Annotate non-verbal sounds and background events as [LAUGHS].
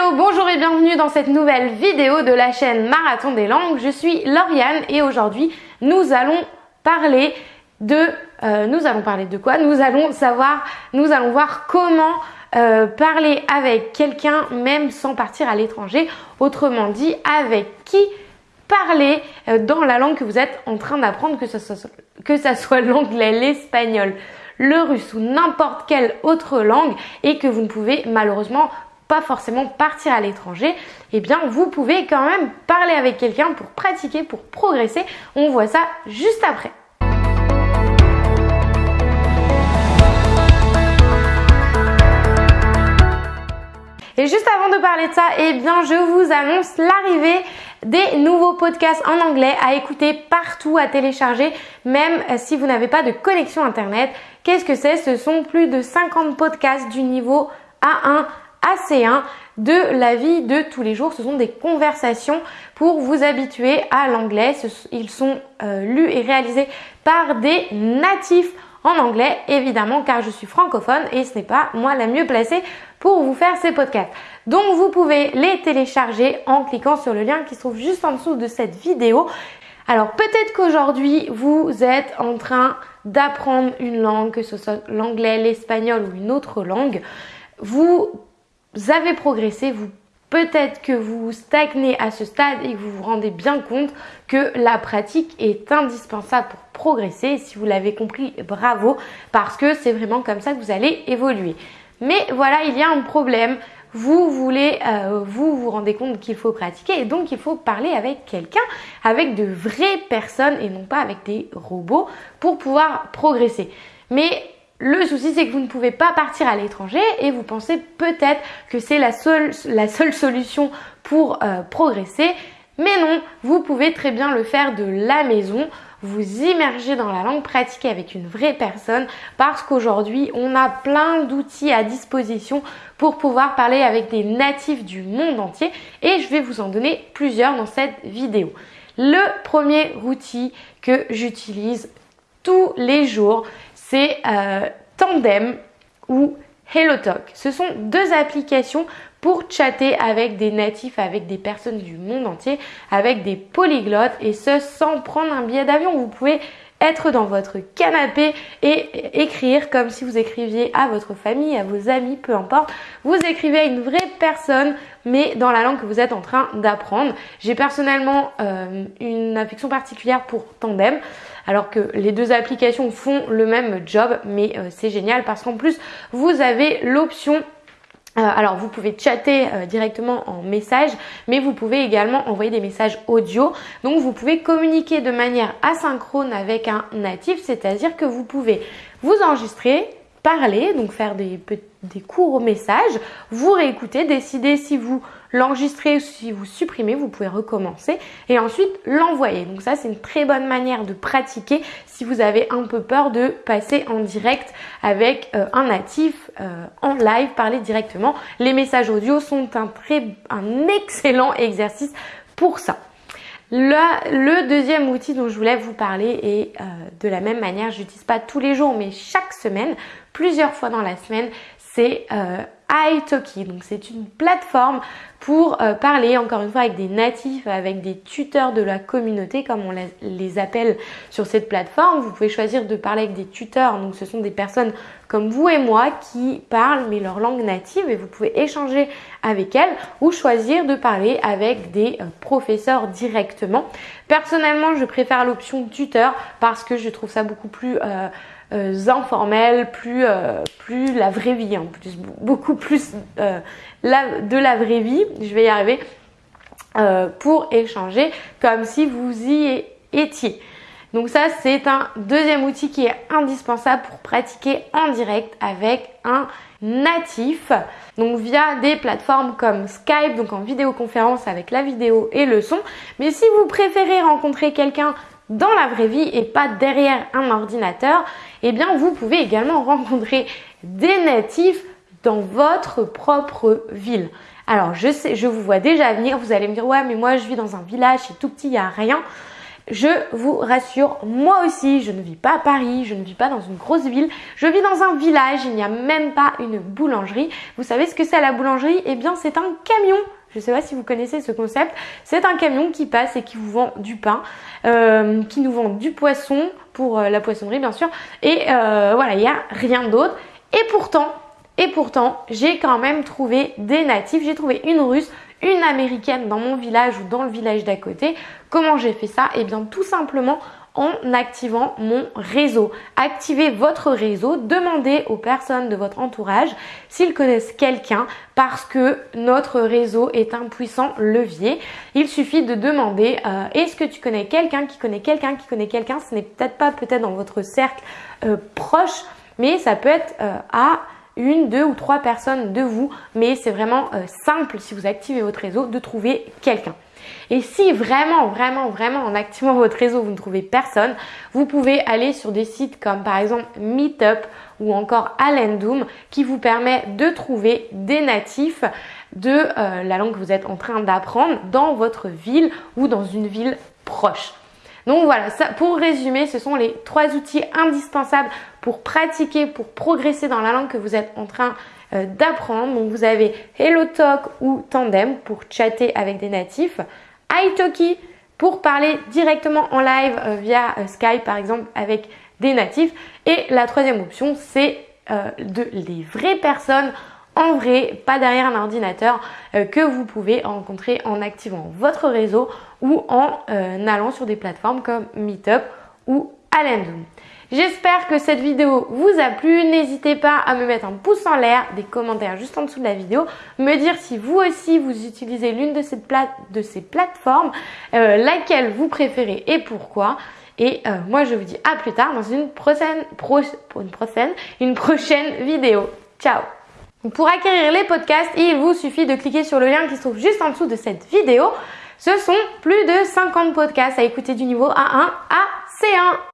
Bonjour et bienvenue dans cette nouvelle vidéo de la chaîne Marathon des langues. Je suis Lauriane et aujourd'hui nous allons parler de... Euh, nous allons parler de quoi? Nous allons savoir, nous allons voir comment euh, parler avec quelqu'un même sans partir à l'étranger. Autrement dit, avec qui parler euh, dans la langue que vous êtes en train d'apprendre, que ce soit, soit l'anglais, l'espagnol, le russe ou n'importe quelle autre langue et que vous ne pouvez malheureusement pas forcément partir à l'étranger, eh bien vous pouvez quand même parler avec quelqu'un pour pratiquer, pour progresser. On voit ça juste après. Et juste avant de parler de ça, eh bien je vous annonce l'arrivée des nouveaux podcasts en anglais à écouter partout, à télécharger, même si vous n'avez pas de connexion internet. Qu'est-ce que c'est? Ce sont plus de 50 podcasts du niveau A1 AC1 de la vie de tous les jours. Ce sont des conversations pour vous habituer à l'anglais. Ils sont euh, lus et réalisés par des natifs en anglais, évidemment, car je suis francophone et ce n'est pas moi la mieux placée pour vous faire ces podcasts. Donc vous pouvez les télécharger en cliquant sur le lien qui se trouve juste en dessous de cette vidéo. Alors peut-être qu'aujourd'hui vous êtes en train d'apprendre une langue, que ce soit l'anglais, l'espagnol ou une autre langue. Vous avez progressé, vous peut-être que vous stagnez à ce stade et que vous vous rendez bien compte que la pratique est indispensable pour progresser. Si vous l'avez compris, bravo, parce que c'est vraiment comme ça que vous allez évoluer. Mais voilà, il y a un problème. Vous voulez, euh, vous vous rendez compte qu'il faut pratiquer et donc il faut parler avec quelqu'un, avec de vraies personnes et non pas avec des robots pour pouvoir progresser. Mais le souci, c'est que vous ne pouvez pas partir à l'étranger et vous pensez peut-être que c'est la seule, solution pour euh, progresser. Mais non, vous pouvez très bien le faire de la maison, vous immerger dans la langue, pratiquer avec une vraie personne parce qu'aujourd'hui, on a plein d'outils à disposition pour pouvoir parler avec des natifs du monde entier et je vais vous en donner plusieurs dans cette vidéo. Le premier outil que j'utilise tous les jours, c'est euh, Tandem ou HelloTalk. Ce sont deux applications pour chatter avec des natifs, avec des personnes du monde entier, avec des polyglottes et ce sans prendre un billet d'avion. Vous pouvez être dans votre canapé et écrire comme si vous écriviez à votre famille, à vos amis, peu importe. Vous écrivez à une vraie personne, mais dans la langue que vous êtes en train d'apprendre. J'ai personnellement euh, une affection particulière pour Tandem, alors que les deux applications font le même job, mais euh, c'est génial parce qu'en plus, vous avez l'option alors vous pouvez chatter euh, directement en message, mais vous pouvez également envoyer des messages audio. Donc vous pouvez communiquer de manière asynchrone avec un natif, c'est-à-dire que vous pouvez vous enregistrer, parler, donc faire des, des courts messages, vous réécouter, décider si vous l'enregistrez ou si vous supprimez, vous pouvez recommencer et ensuite l'envoyer. Donc ça c'est une très bonne manière de pratiquer si vous avez un peu peur de passer en direct avec euh, un natif euh, en live, parler directement. Les messages audio sont un très un excellent exercice pour ça. Le, deuxième outil dont je voulais vous parler est euh, de la même manière, je n'utilise pas tous les jours mais chaque semaine, plusieurs fois dans la semaine, c'est euh, italki. Donc c'est une plateforme pour euh, parler encore une fois avec des natifs, avec des tuteurs de la communauté comme on les appelle sur cette plateforme. Vous pouvez choisir de parler avec des tuteurs, donc ce sont des personnes comme vous et moi qui parlent mais leur langue native et vous pouvez échanger avec elles ou choisir de parler avec des euh, professeurs directement. Personnellement, je préfère l'option tuteur parce que je trouve ça beaucoup plus euh, euh, informel, plus, plus la vraie vie, hein, beaucoup plus la, de la vraie vie, je vais y arriver, pour échanger comme si vous y étiez. Donc ça, c'est un deuxième outil qui est indispensable pour pratiquer en direct avec un natif. Donc via des plateformes comme Skype, donc en vidéoconférence avec la vidéo et le son. Mais si vous préférez rencontrer quelqu'un dans la vraie vie et pas derrière un ordinateur, eh bien vous pouvez également [LAUGHS] rencontrer des natifs dans votre propre ville. Alors je sais, je vous vois déjà venir, vous allez me dire ouais mais moi je vis dans un village, c'est tout petit, il n'y a rien. Je vous rassure, moi aussi, je ne vis pas à Paris, je ne vis pas dans une grosse ville, je vis dans un village, il n'y a même pas une boulangerie. Vous savez ce que c'est la boulangerie? Eh bien, c'est un camion je ne sais pas si vous connaissez ce concept. C'est un camion qui passe et qui vous vend du pain, euh, qui nous vend du poisson pour euh, la poissonnerie bien sûr. Et euh, voilà, il n'y a rien d'autre. Et pourtant, et pourtant, j'ai quand même trouvé des natifs. J'ai trouvé une russe, une américaine dans mon village ou dans le village d'à côté. Comment j'ai fait ça? Eh bien tout simplement en activant mon réseau. Activez votre réseau, demandez aux personnes de votre entourage s'ils connaissent quelqu'un parce que notre réseau est un puissant levier. Il suffit de demander euh, est-ce que tu connais quelqu'un qui connaît quelqu'un qui connaît quelqu'un? Ce n'est peut-être pas peut-être dans votre cercle euh, proche, mais ça peut être euh, à une, deux ou trois personnes de vous, mais c'est vraiment simple si vous activez votre réseau de trouver quelqu'un. Et si vraiment, vraiment, vraiment en activant votre réseau, vous ne trouvez personne, vous pouvez aller sur des sites comme par exemple Meetup ou encore Alendum qui vous permet de trouver des natifs de euh, la langue que vous êtes en train d'apprendre dans votre ville ou dans une ville proche. Donc voilà, ça, pour résumer, ce sont les trois outils indispensables pour pratiquer, pour progresser dans la langue que vous êtes en train euh, d'apprendre. Donc vous avez HelloTalk ou Tandem pour chatter avec des natifs, italki pour parler directement en live euh, via euh, Skype par exemple avec des natifs. Et la troisième option, c'est de les vraies personnes en vrai, pas derrière un ordinateur, que vous pouvez rencontrer en activant votre réseau ou en allant sur des plateformes comme Meetup ou Alendum. J'espère que cette vidéo vous a plu. N'hésitez pas à me mettre un pouce en l'air, des commentaires juste en dessous de la vidéo, me dire si vous aussi vous utilisez l'une de, ces plateformes, euh, laquelle vous préférez et pourquoi. Et euh, moi je vous dis à plus tard dans une prochaine, une prochaine, une prochaine vidéo. Ciao Pour acquérir les podcasts, il vous suffit de cliquer sur le lien qui se trouve juste en dessous de cette vidéo. Ce sont plus de 50 podcasts à écouter du niveau A1 à C1.